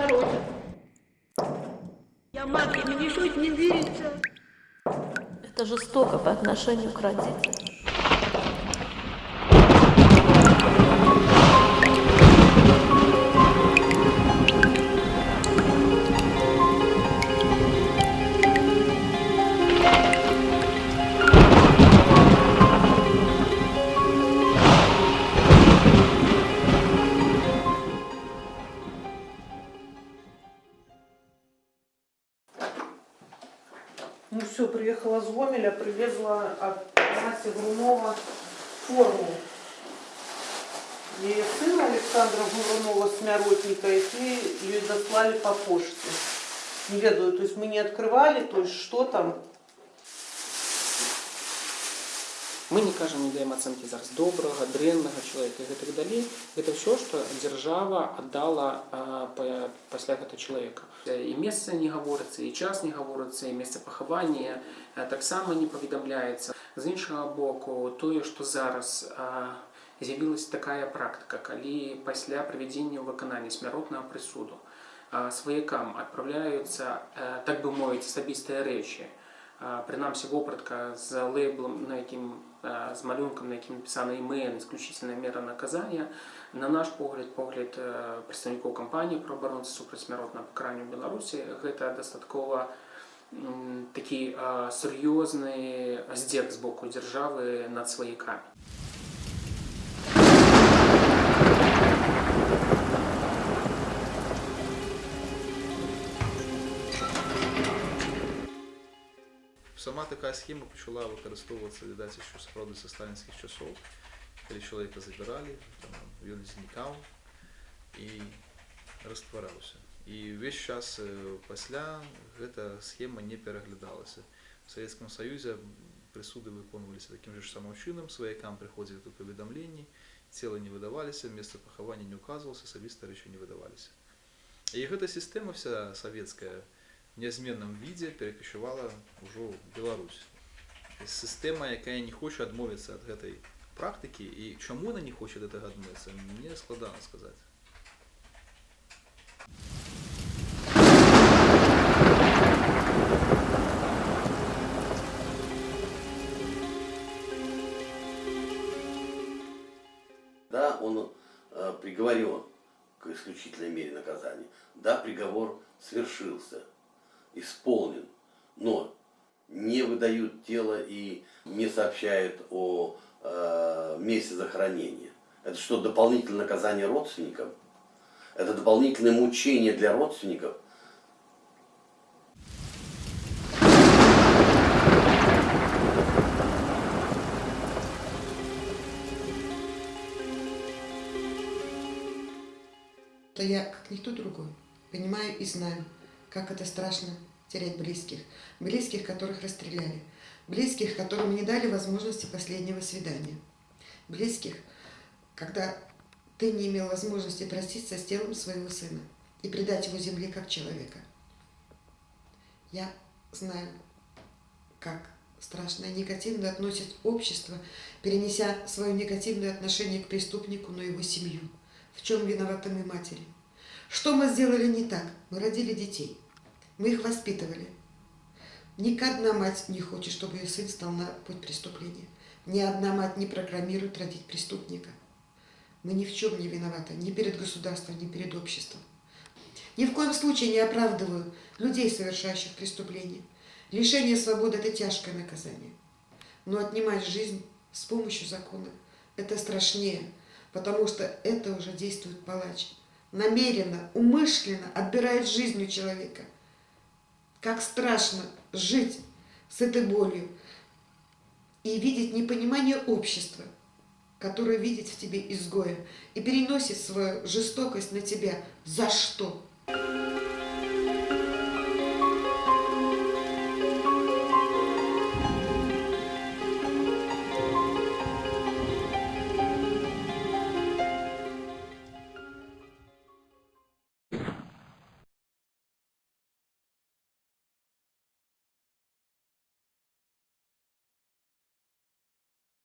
Короче. Я мне что не верится. Это жестоко по отношению к родителям. Ну все, приехала с Гомеля, привезла от Наси Грунова форму. Ее сына Александра Грунова с Мяротника, и ее дослали по почте. Не ведаю, то есть мы не открывали, то есть что там. Мы не кажам не даем ацэнкі зараз добрага дрэннага чалавека і гэтак далей. Гэта ўсё што дзяржава аддала а, па- пасля гэта чалавека і месца не гаворыцца і час не гаворыцца і месца пахавання а, таксама не паведамляецца з іншага боку тое што зараз а, з'явілася такая практыка калі пасля правядзення ў выканання смяротнага прысуду а, сваякам адпраўляюцца а, так бы мовіць асабістыя рэчы а, прынамсі вопратка з лейблом на якім а, з малюнкам на якім напісана імэн исключительная мера наказання на наш погляд погляд э, прадстаўнікоў кампаніі праабаронцы супраць смяротнага пакарання ў беларусі гэта дастаткова м, такі а, сур'ёзны здзек з боку дзяржавы над сваякамі Сама така схема почала використовуватися віддається, що справді з сталінських часов, коли чоловіка забирали, там, він зникав і розтворявся. І весь час е, після ця схема не переглядалася. В Совєтському Союзі присуди виконувалися таким же самим чином, своякам приходили до повідомлень, тіла не видавалися, місце поховання не указувалося, особисті речі не видавалися. І ця система вся совєтська в нязменном віде перекочувала ўжо ў Беларусь. Сістэма, якая не хоча адмовіцца ад гэтай практыкі і чаму она не хоча ад гэтага адмовіцца, мне складана сказаць. Да, он э, приговорен к исключительной мере наказания. Да, приговор свершился, исполнен, но не выдают тело и не сообщают о э, месте захоронения. Это что, дополнительное наказание родственникам? Это дополнительное мучение для родственников? то я, как никто другой, понимаю и знаю, как это страшно терять близких. Близких, которых расстреляли. Близких, которым не дали возможности последнего свидания. Близких, когда ты не имел возможности проститься с телом своего сына и предать его земле как человека. Я знаю, как страшно и негативно относит общество, перенеся свое негативное отношение к преступнику, но его семью. В чем виноваты мы матери? Что мы сделали не так? Мы родили детей. Мы их воспитывали. Ни одна мать не хочет, чтобы ее сын стал на путь преступления. Ни одна мать не программирует родить преступника. Мы ни в чем не виноваты, ни перед государством, ни перед обществом. Ни в коем случае не оправдываю людей, совершающих преступления. Лишение свободы – это тяжкое наказание. Но отнимать жизнь с помощью закона – это страшнее, потому что это уже действует палач. Намеренно, умышленно отбирает жизнь у человека. Как страшно жить с этой болью и видеть непонимание общества, которое видит в тебе изгоя и переносит свою жестокость на тебя. За что?